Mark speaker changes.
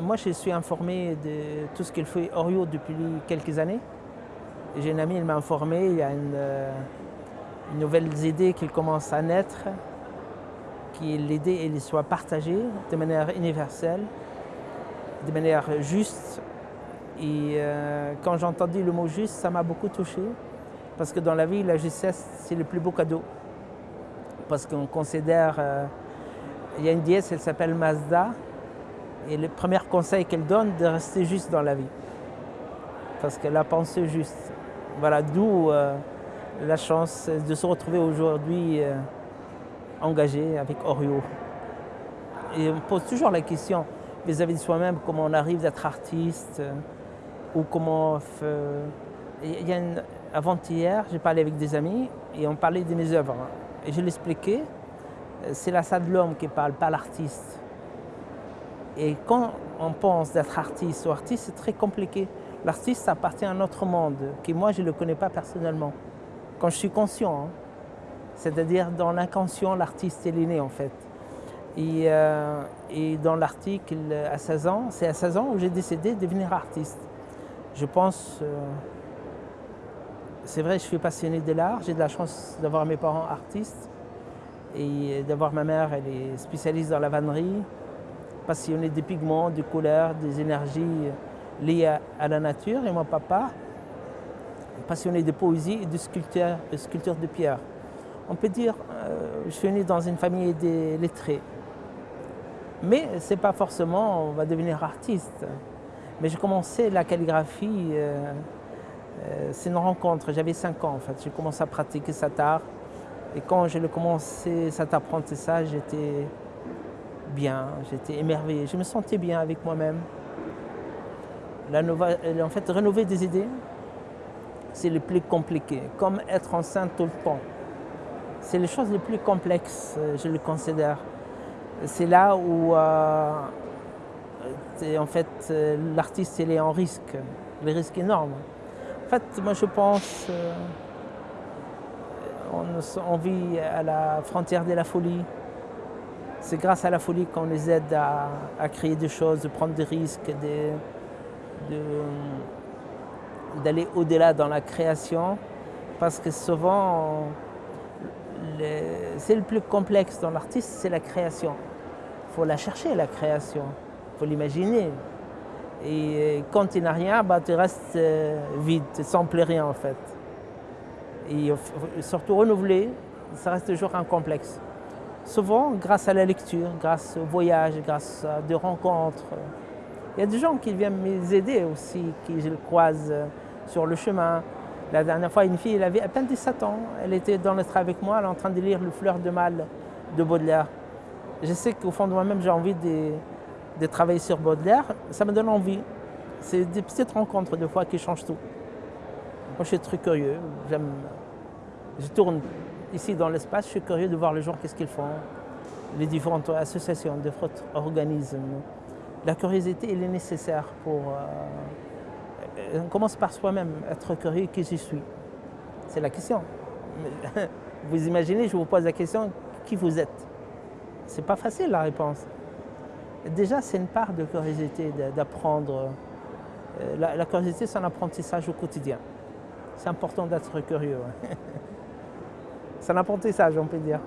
Speaker 1: moi, je suis informé de tout ce qu'il fait Orio depuis quelques années. J'ai une amie, elle m'a informé, il y a une, euh, une nouvelle idée qui commence à naître, qui l'idée soit partagée de manière universelle, de manière juste. Et euh, quand j'ai entendu le mot juste, ça m'a beaucoup touché, parce que dans la vie, la justesse, c'est le plus beau cadeau. Parce qu'on considère, euh, il y a une déesse, elle s'appelle Mazda, et le premier conseil qu'elle donne, de rester juste dans la vie. Parce qu'elle a pensé juste. Voilà, d'où euh, la chance de se retrouver aujourd'hui euh, engagé avec Orio. Et on pose toujours la question vis-à-vis de soi-même, comment on arrive d'être artiste, euh, ou comment... A Avant-hier, j'ai parlé avec des amis et on parlait de mes œuvres. Et je l'expliquais, c'est la salle de l'homme qui parle, pas l'artiste. Et quand on pense d'être artiste ou artiste, c'est très compliqué. L'artiste appartient à un autre monde, que moi je ne le connais pas personnellement. Quand je suis conscient, hein. c'est-à-dire dans l'inconscient, l'artiste est né en fait. Et, euh, dans l'article à 16 ans, c'est à 16 ans où j'ai décidé de devenir artiste. Je pense, euh, c'est vrai, je suis passionné de l'art, j'ai de la chance d'avoir mes parents artistes et d'avoir ma mère, elle est spécialiste dans la vannerie, passionné des pigments, des couleurs, des énergies liées à, la nature. Et mon papa, passionné de poésie et de sculpture de, pierre. On peut dire, euh, je suis né dans une famille des lettrés. Mais ce n'est pas forcément, on va devenir artiste. Mais j'ai commencé la calligraphie, euh, euh, c'est une rencontre, j'avais 5 ans en fait. J'ai commencé à pratiquer cet art. Et quand j'ai commencé cet apprentissage, j'étais bien, j'étais émerveillé, je me sentais bien avec moi-même. En fait, rénover des idées, c'est le plus compliqué, comme être enceinte tout le temps. C'est les choses les plus complexes, je le considère. C'est là où, euh, en fait, l'artiste est en risque, le risque énorme. En fait, moi je pense, euh, on vit à la frontière de la folie. C'est grâce à la folie qu'on les aide à, créer des choses, de prendre des risques, d'aller au-delà dans la création. Parce que souvent, c'est le plus complexe dans l'artiste, c'est la création. Il faut la chercher, la création. Il faut l'imaginer. Et quand tu n'as rien, bah, tu restes euh, vide, sans plus rien en fait. Et surtout renouveler, ça reste toujours un complexe souvent grâce à la lecture, grâce au voyage, grâce à des rencontres. Il y a des gens qui viennent m'aider aussi, qui je le croise sur le chemin. La dernière fois, une fille, elle avait à peine 17 ans, elle était dans le train avec moi, elle est en train de lire Le fleur de mal de Baudelaire. Je sais qu'au fond de moi-même, j'ai envie de, de, travailler sur Baudelaire, ça me donne envie. C'est des petites rencontres de fois qui changent tout. Moi, je suis très curieux, j'aime, je tourne ici dans l'espace, je suis curieux de voir les gens, qu'est-ce qu'ils font, les différentes associations, différents organismes. La curiosité, elle est nécessaire pour... Euh, on commence par soi-même, être curieux, qui je suis. C'est la question. Vous imaginez, je vous pose la question, qui vous êtes? C'est pas facile la réponse. Déjà, c'est une part de curiosité, d'apprendre. Euh, la, la, curiosité, c'est un apprentissage au quotidien. C'est important d'être curieux. C'est un apprentissage, on peut dire.